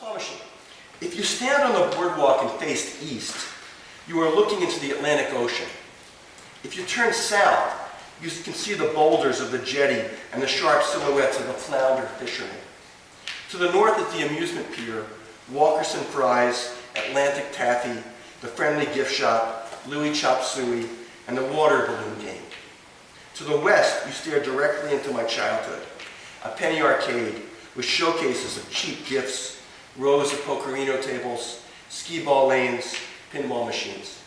claw machine. If you stand on the boardwalk and face east, you are looking into the Atlantic Ocean. If you turn south, you can see the boulders of the jetty and the sharp silhouettes of the flounder fishermen. To the north is the amusement pier, Walkerson Fries, Atlantic Taffy, the Friendly Gift Shop, Louis Chop Suey, and the water balloon game. To the west, you stare directly into my childhood, a penny arcade with showcases of cheap gifts, rows of pokerino tables, skee-ball lanes, pinball machines.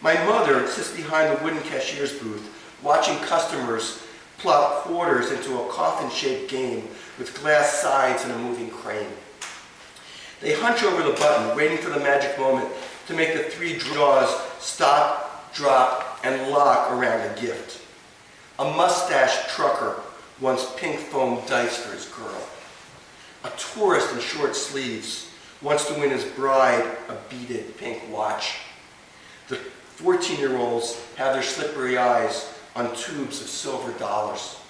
My mother sits behind the wooden cashier's booth, watching customers plop quarters into a coffin-shaped game with glass sides and a moving crane. They hunch over the button, waiting for the magic moment to make the three draws stop, drop, and lock around a gift. A mustached trucker wants pink foam dice for his girl. Tourist in short sleeves wants to win his bride a beaded pink watch. The 14-year-olds have their slippery eyes on tubes of silver dollars.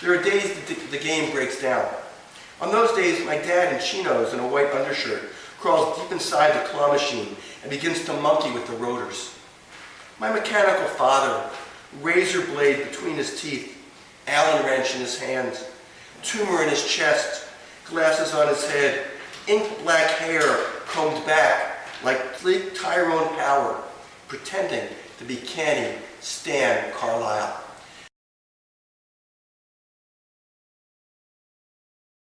There are days that the, the game breaks down. On those days, my dad in chinos and a white undershirt crawls deep inside the claw machine and begins to monkey with the rotors. My mechanical father, razor blade between his teeth, Allen wrench in his hands, tumor in his chest, glasses on his head, ink black hair combed back like Tyrone Power, pretending to be canny Stan Carlisle.